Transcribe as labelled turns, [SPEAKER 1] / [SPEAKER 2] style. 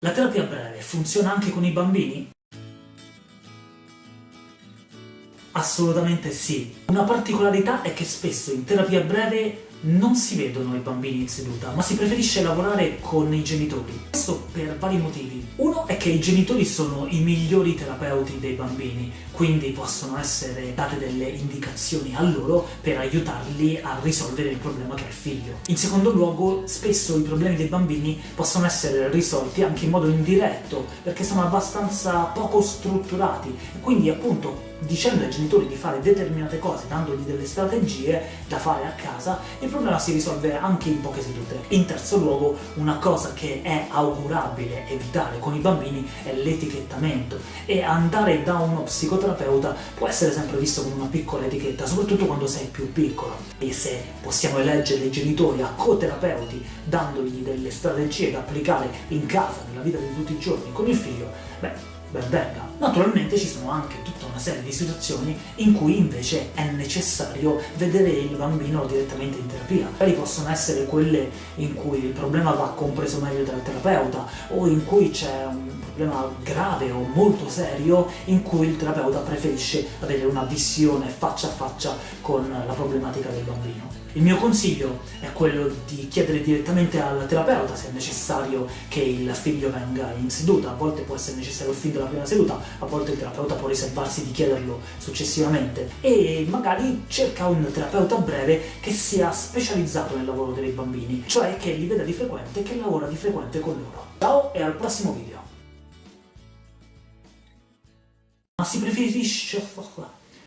[SPEAKER 1] La terapia breve funziona anche con i bambini? Assolutamente sì. Una particolarità è che spesso in terapia breve non si vedono i bambini in seduta, ma si preferisce lavorare con i genitori. Questo per vari motivi. È che i genitori sono i migliori terapeuti dei bambini, quindi possono essere date delle indicazioni a loro per aiutarli a risolvere il problema che ha il figlio. In secondo luogo, spesso i problemi dei bambini possono essere risolti anche in modo indiretto, perché sono abbastanza poco strutturati, quindi appunto dicendo ai genitori di fare determinate cose, dandogli delle strategie da fare a casa, il problema si risolve anche in poche sedute. In terzo luogo, una cosa che è augurabile evitare con i bambini è l'etichettamento e andare da uno psicoterapeuta può essere sempre visto come una piccola etichetta, soprattutto quando sei più piccolo. E se possiamo eleggere i genitori a co-terapeuti dandogli delle strategie da applicare in casa, nella vita di tutti i giorni con il figlio, beh, ben venga. Naturalmente ci sono anche tutta una serie di situazioni in cui invece è necessario vedere il bambino direttamente in terapia. Magari possono essere quelle in cui il problema va compreso meglio dal terapeuta o in cui c'è un problema grave o molto serio in cui il terapeuta preferisce avere una visione faccia a faccia con la problematica del bambino. Il mio consiglio è quello di chiedere direttamente al terapeuta se è necessario che il figlio venga in seduta, a volte può essere necessario fin dalla prima seduta, a volte il terapeuta può riservarsi di chiederlo successivamente e magari cerca un terapeuta breve che sia specializzato nel lavoro dei bambini, cioè che li veda di frequente e che lavora di frequente con loro. Ciao e al prossimo video! Ma si preferisce...